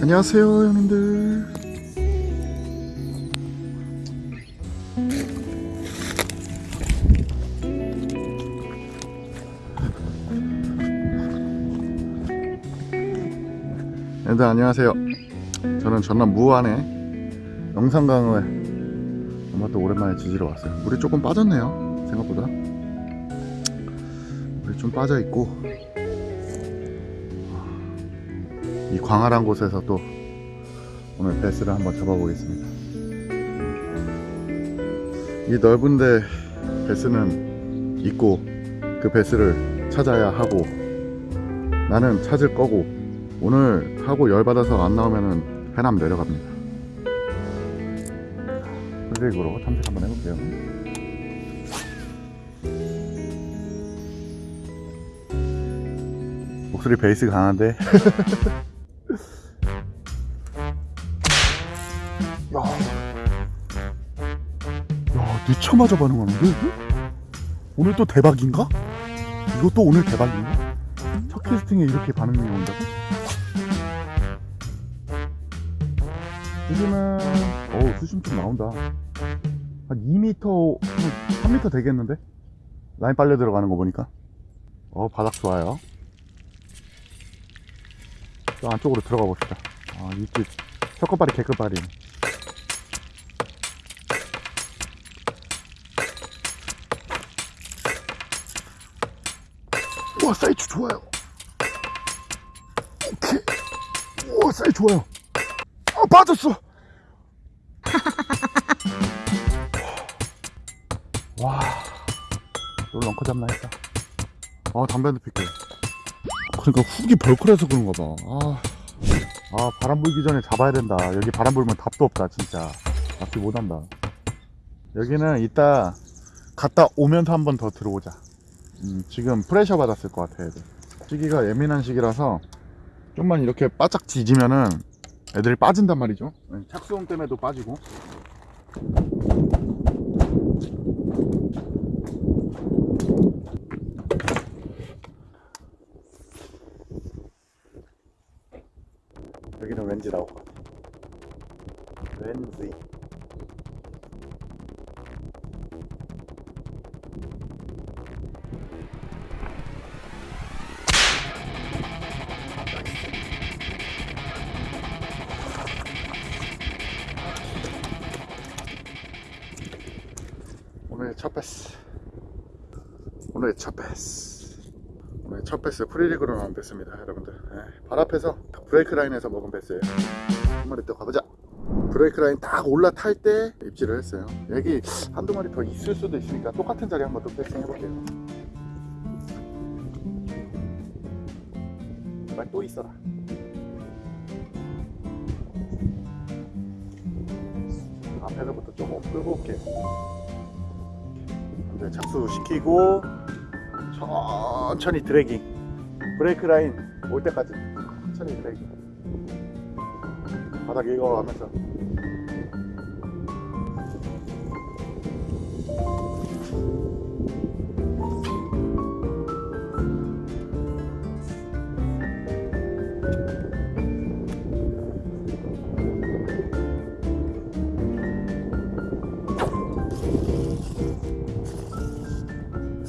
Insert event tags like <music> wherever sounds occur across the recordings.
안녕하세요 형님들 여러분들 안녕하세요. 저는 전남 무안에 영산강을 아마 또 오랜만에 지지러 왔어요. 물이 조금 빠졌네요 생각보다. 물이 좀 빠져 있고 이 광활한 곳에서 또 오늘 베스를 한번 잡아보겠습니다. 이 넓은데 베스는 있고 그 베스를 찾아야 하고 나는 찾을 거고 오늘 하고 열받아서 안 나오면은 해남 내려갑니다 프리릭으로 탐색 한번 해볼게요 목소리 베이스 강한데 <laughs> 야, 야 늦자마자 반응하는데? 오늘 또 대박인가? 이것도 오늘 대박인가? 첫 캐스팅에 이렇게 반응이 온다고? 수심은 어우 수심 좀 나온다. 한 2m, 3m 되겠는데? 라인 빨려 들어가는 거 보니까. 어 바닥 좋아요. 저 안쪽으로 들어가 봅시다. 아 이쪽 첫 끝발이 개끝발이 우와 사이즈 좋아요. 오케이. 우와 사이즈 좋아요 아 빠졌어. <laughs> 와. 이걸 런커 잡나 했다. 아 담배 한대 필게. 그러니까 훅이 벌크라서 그런가 봐. 아, 아 바람 불기 전에 잡아야 된다. 여기 바람 불면 답도 없다 진짜. 낚시 못한다. 여기는 이따 갔다 오면서 한 번 더 들어오자. 음, 지금 프레셔 받았을 것 같아 애들. 시기가 예민한 시기라서 좀만 이렇게 바짝 지지면은 애들이 빠진단 말이죠. 네, 착수음 때문에도 빠지고. 여기는 왠지 나올 것 같아. 왠지 베스. 오늘의 첫 베스. 오늘 첫 배스 free rig로 나온 배스입니다 여러분들. 네, 발 앞에서 break line에서 먹은 배스예요. 한 마리 또 가보자. break line 딱 올라탈 때 입질을 했어요. 여기 한두 마리 더 있을 수도 있으니까 똑같은 자리 한번 또 패싱 해볼게요. 제발 또 있어라. 앞에서부터 조금 끌고 올게요 이제 착수시키고 천천히 드래깅. 브레이크 라인 올 때까지 천천히 드래깅. 바닥 읽어가면서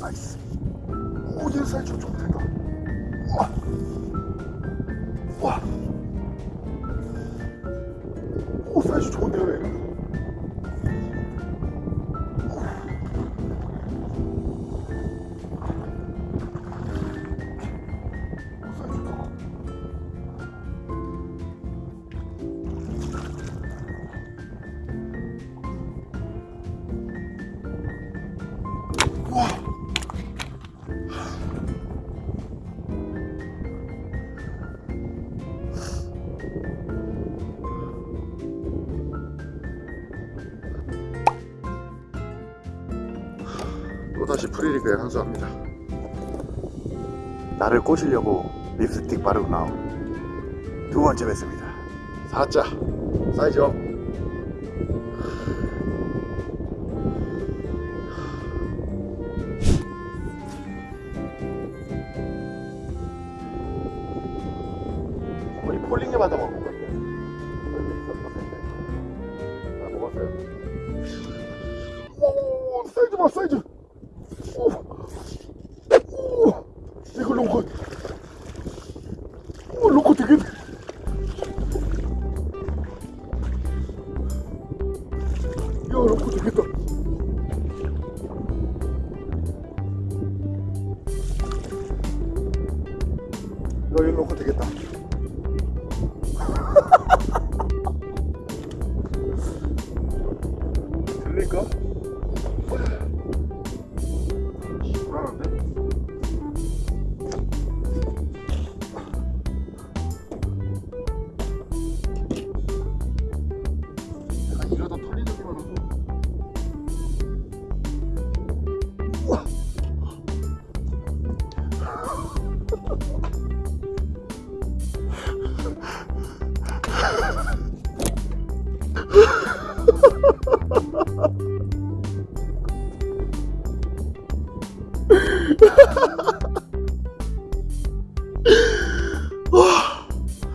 나이스 오얘 사이즈 좀 된다 다시 프리리그에 항소합니다. 나를 꼬시려고 립스틱 바르고 나온 두 번째 배스입니다. 4자 사이즈 업 이거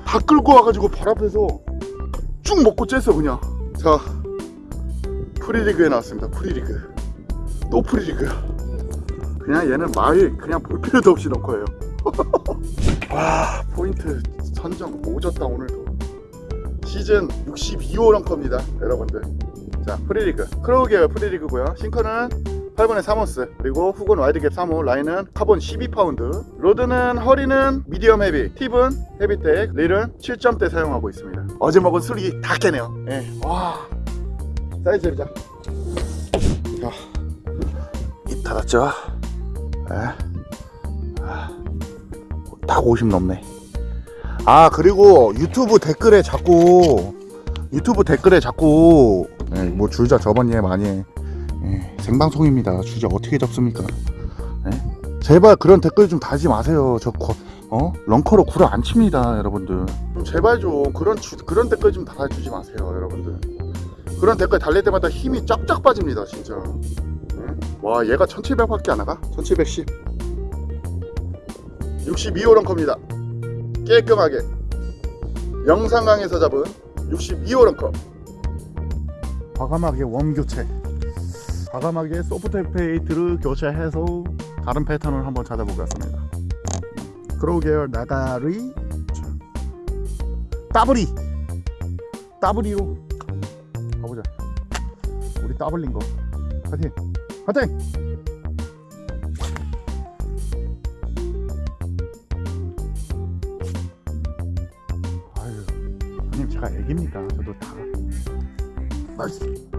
다 끌고 와가지고 발 앞에서 쭉 먹고 쬐어 그냥. 자 free rig에 나왔습니다 free rig. 또 free rig. 그냥 얘는 말 그냥 볼 필요도 없이 넣고예요. <laughs> 와 포인트 선정 오졌다 오늘도. 시즌 62호 lunker입니다 여러분들. 자 free rig. craw 계열 free rig고요. sinker는 8분의 3온스 그리고 hook은 wide gap 3호 라인은 카본 12파운드. rod는 허리는 medium heavy tip은 헤비텍 릴은 7점대 사용하고 있습니다. 어제 먹은 술이 다 깨네요. 예. 와. 사이즈 재보자. 자 입 닫았죠? 예. 아, 딱50 넘네. 아 그리고 유튜브 댓글에 자꾸 유튜브 댓글에 자꾸 예, 뭐 줄자 저번 예 많이. 해. 예, 생방송입니다. 주제 어떻게 접습니까? 예? 제발 그런 댓글 좀 달지 마세요. 저 거, 어? 런커로 구라 안 칩니다, 여러분들. 좀 제발 좀 그런 주, 그런 댓글 좀 달아주지 마세요, 여러분들. 그런 댓글 달릴 때마다 힘이 쫙쫙 빠집니다, 진짜. 예? 와, 얘가 1700 밖에 안 나가? 1710. 62호 런커입니다. 깔끔하게 영상강에서 잡은 62호 런커. 과감하게 웜 교체. 과감하게 soft bait를 교체해서 다른 패턴을 한번 찾아보겠습니다. craw 계열 나가리 자, 따블이 따블이로 가보자. 우리 따블린 거 파이팅 파이팅. 아유, 형님 제가 애기입니다. 저도 다 nice.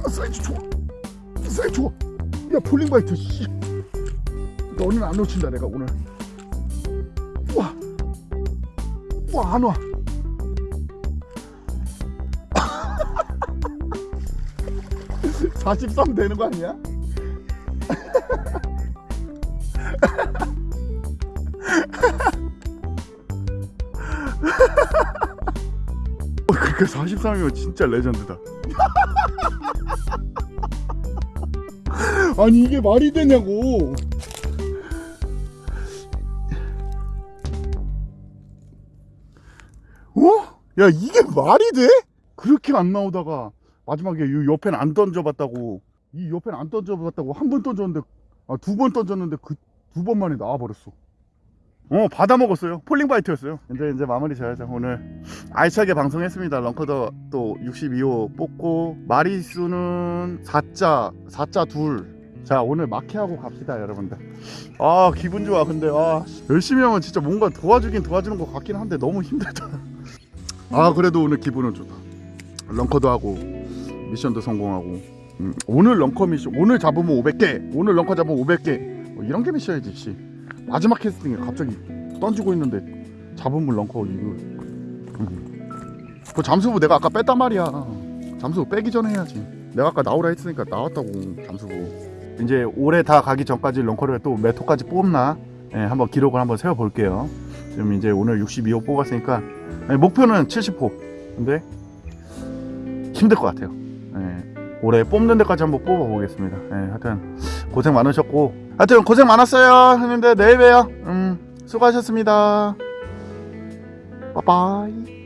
야 사이즈 좋아. 사이즈 좋아. 야 falling bite 씨. 너는 안 놓친다 내가 오늘. 우와 우와. 안와 (43) 되는 거 아니야? <laughs> 어, 그러니까 43이면 진짜 레전드다 아니 이게 말이 되냐고. 어? 야 이게 말이 돼? 그렇게 안 나오다가 마지막에 이 옆엔 안 던져봤다고. 이 옆엔 안 던져봤다고 한 번 던졌는데 아, 두 번 던졌는데 그 두 번 만에 나와버렸어. 어 받아 먹었어요. 폴링바이트였어요. 이제 이제 마무리 져야죠. 오늘 알차게 방송했습니다. 런커더 또 62호 뽑고 마리수는 4자 4자 둘 자 오늘 마케하고 갑시다 여러분들. 아 기분 좋아 근데. 아. 열심히 하면 진짜 뭔가 도와주긴 도와주는 것 같긴 한데 너무 힘들다. 아 그래도 오늘 기분은 좋다. 런커도 하고 미션도 성공하고. 음, 오늘 런커 미션 오늘 잡으면 500개 오늘 런커 잡으면 500개. 뭐 이런 게 미션이지 씨. 마지막 캐스팅에 갑자기 던지고 있는데 잡으면 런커 이거. 음. 그 잠수부 내가 아까 뺐단 말이야. 잠수부 빼기 전에 해야지. 내가 아까 나오라 했으니까 나왔다고 잠수부 이제 올해 다 가기 전까지 런커를 또 몇 호까지 뽑나? 예, 한번 기록을 한번 세워 볼게요. 지금 이제 오늘 62호 뽑았으니까. 예, 목표는 70호. 근데 힘들 것 같아요. 예, 올해 뽑는 데까지 한번 뽑아 보겠습니다. 예, 하여튼 고생 많으셨고. 하여튼 고생 많았어요. 형님들 내일 봬요. 음 수고하셨습니다. 빠빠이